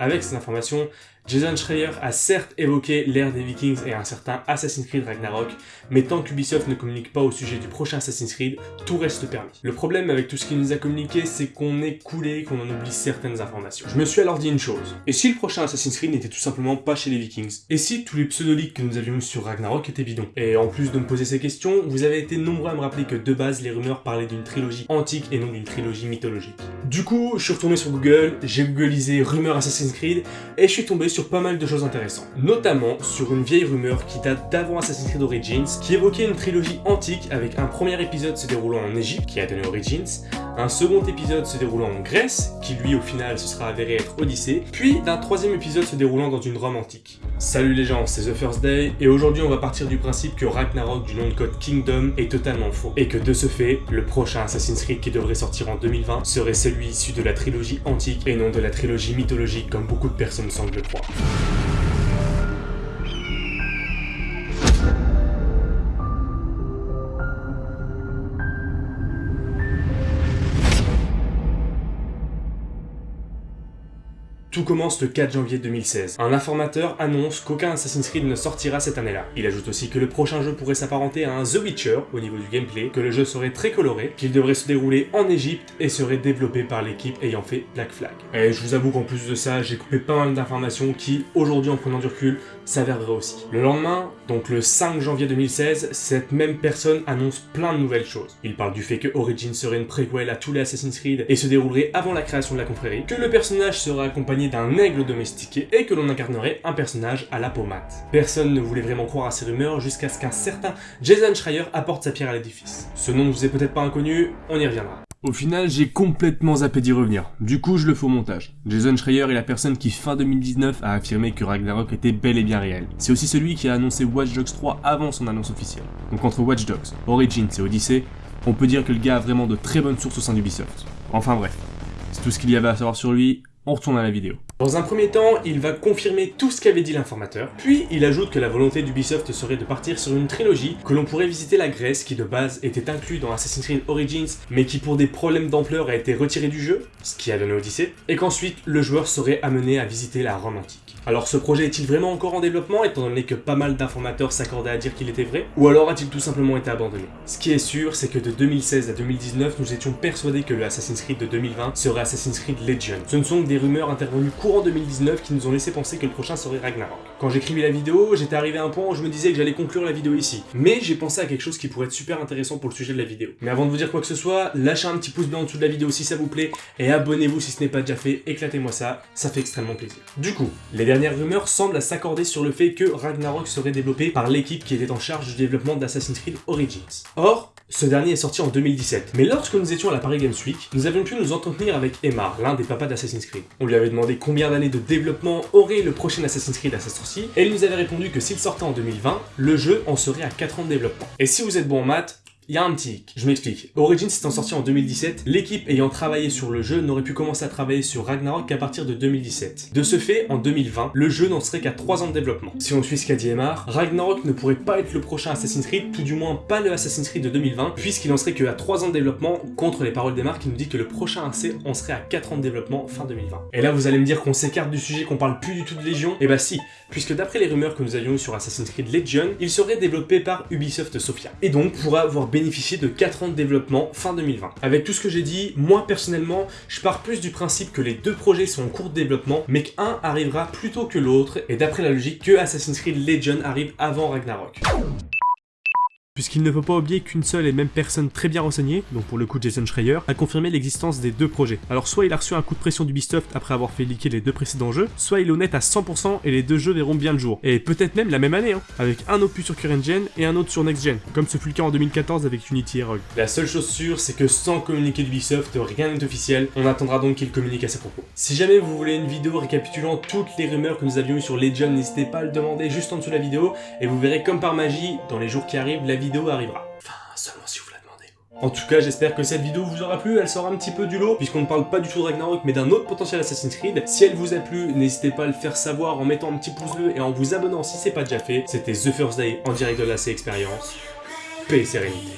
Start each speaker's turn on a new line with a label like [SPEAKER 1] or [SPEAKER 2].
[SPEAKER 1] Avec ces informations, Jason Schreier a certes évoqué l'ère des Vikings et un certain Assassin's Creed Ragnarok, mais tant qu'Ubisoft ne communique pas au sujet du prochain Assassin's Creed, tout reste permis. Le problème avec tout ce qu'il nous a communiqué, c'est qu'on est coulé, qu'on en oublie certaines informations. Je me suis alors dit une chose, et si le prochain Assassin's Creed n'était tout simplement pas chez les Vikings? Et si tous les pseudoliques que nous avions sur Ragnarok étaient bidons? Et en plus de me poser ces questions, vous avez été nombreux à me rappeler que de base, les rumeurs parlaient d'une trilogie antique et non d'une trilogie mythologique. Du coup, je suis retourné sur Google, j'ai googlisé rumeurs Assassin's Creed, et je suis tombé sur pas mal de choses intéressantes. Notamment sur une vieille rumeur qui date d'avant Assassin's Creed Origins, qui évoquait une trilogie antique avec un premier épisode se déroulant en Égypte, qui a donné Origins, un second épisode se déroulant en Grèce, qui lui au final se sera avéré être Odyssée, puis d'un troisième épisode se déroulant dans une Rome antique. Salut les gens, c'est The First Day, et aujourd'hui on va partir du principe que Ragnarok du nom de code Kingdom est totalement faux, et que de ce fait, le prochain Assassin's Creed qui devrait sortir en 2020 serait celui issu de la trilogie antique et non de la trilogie mythologique comme beaucoup de personnes semblent le croire. Tout commence le 4 janvier 2016. Un informateur annonce qu'aucun Assassin's Creed ne sortira cette année-là. Il ajoute aussi que le prochain jeu pourrait s'apparenter à un The Witcher au niveau du gameplay, que le jeu serait très coloré, qu'il devrait se dérouler en Égypte et serait développé par l'équipe ayant fait Black Flag. Et je vous avoue qu'en plus de ça, j'ai coupé pas mal d'informations qui, aujourd'hui en prenant du recul, s'avèrent aussi. Le lendemain, donc le 5 janvier 2016, cette même personne annonce plein de nouvelles choses. Il parle du fait que Origin serait une préquelle à tous les Assassin's Creed et se déroulerait avant la création de la confrérie, que le personnage serait accompagné d'un aigle domestiqué et que l'on incarnerait un personnage à la peau mate. Personne ne voulait vraiment croire à ces rumeurs jusqu'à ce qu'un certain Jason Schreier apporte sa pierre à l'édifice. Ce nom ne vous est peut-être pas inconnu, on y reviendra.
[SPEAKER 2] Au final, j'ai complètement zappé d'y revenir. Du coup, je le fais au montage. Jason Schreier est la personne qui, fin 2019, a affirmé que Ragnarok était bel et bien réel. C'est aussi celui qui a annoncé Watch Dogs 3 avant son annonce officielle. Donc entre Watch Dogs, Origins et Odyssey, on peut dire que le gars a vraiment de très bonnes sources au sein d'Ubisoft. Enfin bref, c'est tout ce qu'il y avait à savoir sur lui, on retourne à la vidéo.
[SPEAKER 1] Dans un premier temps, il va confirmer tout ce qu'avait dit l'informateur, puis il ajoute que la volonté d'Ubisoft serait de partir sur une trilogie, que l'on pourrait visiter la Grèce qui de base était inclus dans Assassin's Creed Origins, mais qui pour des problèmes d'ampleur a été retiré du jeu, ce qui a donné Odyssey, et qu'ensuite le joueur serait amené à visiter la Rome antique. Alors ce projet est-il vraiment encore en développement étant donné que pas mal d'informateurs s'accordaient à dire qu'il était vrai Ou alors a-t-il tout simplement été abandonné? Ce qui est sûr, c'est que de 2016 à 2019, nous étions persuadés que le Assassin's Creed de 2020 serait Assassin's Creed Legion. Ce ne sont que des rumeurs intervenues courant 2019 qui nous ont laissé penser que le prochain serait Ragnarok. Quand j'écrivais la vidéo, j'étais arrivé à un point où je me disais que j'allais conclure la vidéo ici. Mais j'ai pensé à quelque chose qui pourrait être super intéressant pour le sujet de la vidéo. Mais avant de vous dire quoi que ce soit, lâchez un petit pouce bleu en dessous de la vidéo si ça vous plaît, et abonnez-vous si ce n'est pas déjà fait, éclatez-moi ça, ça fait extrêmement plaisir. Du coup, les dernières rumeurs semblent s'accorder sur le fait que Ragnarok serait développé par l'équipe qui était en charge du développement d'Assassin's Creed Origins. Or, ce dernier est sorti en 2017, mais lorsque nous étions à la Paris Games Week, nous avions pu nous entretenir avec Emar, l'un des papas d'Assassin's Creed. On lui avait demandé combien d'années de développement aurait le prochain Assassin's Creed à sa sortie, et il nous avait répondu que s'il sortait en 2020, le jeu en serait à 4 ans de développement. Et si vous êtes bon en maths, il y a un petit Je m'explique. Origins étant sorti en 2017, l'équipe ayant travaillé sur le jeu n'aurait pu commencer à travailler sur Ragnarok qu'à partir de 2017. De ce fait, en 2020, le jeu n'en serait qu'à 3 ans de développement. Si on suit ce qu'a dit Emar, Ragnarok ne pourrait pas être le prochain Assassin's Creed, tout du moins pas le Assassin's Creed de 2020, puisqu'il en serait qu'à 3 ans de développement, contre les paroles d'Emar qui nous dit que le prochain AC en serait à 4 ans de développement fin 2020. Et là vous allez me dire qu'on s'écarte du sujet, qu'on parle plus du tout de Légion? Et bah si, puisque d'après les rumeurs que nous avions eues sur Assassin's Creed Legion, il serait développé par Ubisoft Sofia, et donc pourra avoir de 4 de développement fin 2020. Avec tout ce que j'ai dit, moi personnellement, je pars plus du principe que les deux projets sont en cours de développement, mais qu'un arrivera plus tôt que l'autre, et d'après la logique que Assassin's Creed Legion arrive avant Ragnarok puisqu'il ne faut pas oublier qu'une seule et même personne très bien renseignée, donc pour le coup Jason Schreier, a confirmé l'existence des deux projets. Alors soit il a reçu un coup de pression d'Ubisoft après avoir fait liquer les deux précédents jeux, soit il est honnête à 100% et les deux jeux verront bien le jour. Et peut-être même la même année, hein, avec un opus sur current gen et un autre sur next gen, comme ce fut le cas en 2014 avec Unity et Rogue. La seule chose sûre, c'est que sans communiquer d'Ubisoft, rien n'est officiel, on attendra donc qu'il communique à ses propos. Si jamais vous voulez une vidéo récapitulant toutes les rumeurs que nous avions eues sur Legion, n'hésitez pas à le demander juste en dessous de la vidéo, et vous verrez comme par magie, dans les jours qui arrivent, la vidéo arrivera. Enfin, seulement si vous la demandez. En tout cas, j'espère que cette vidéo vous aura plu, elle sort un petit peu du lot, puisqu'on ne parle pas du tout de Ragnarok, mais d'un autre potentiel Assassin's Creed. Si elle vous a plu, n'hésitez pas à le faire savoir en mettant un petit pouce bleu et en vous abonnant si c'est pas déjà fait. C'était The First Day en direct de la C Experience. Paix et sérénité.